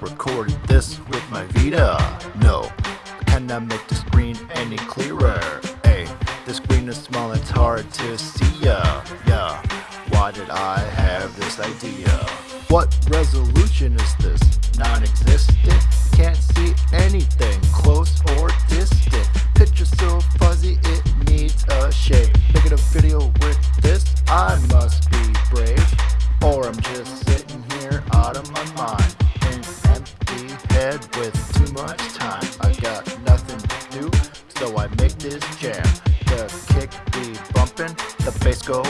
recorded this with my Vita. No, I cannot make the screen any clearer. Hey, the screen is small, it's hard to see ya. Yeah, why did I have this idea? What resolution is this? Non-existent. Can't see anything close or distant. Picture so fuzzy it needs a shade. Making a video with this, I must be brave. Or I'm just sitting here out of my mind. Head with too much time. I got nothing to do, so I make this jam. The kick be bumping, the bass go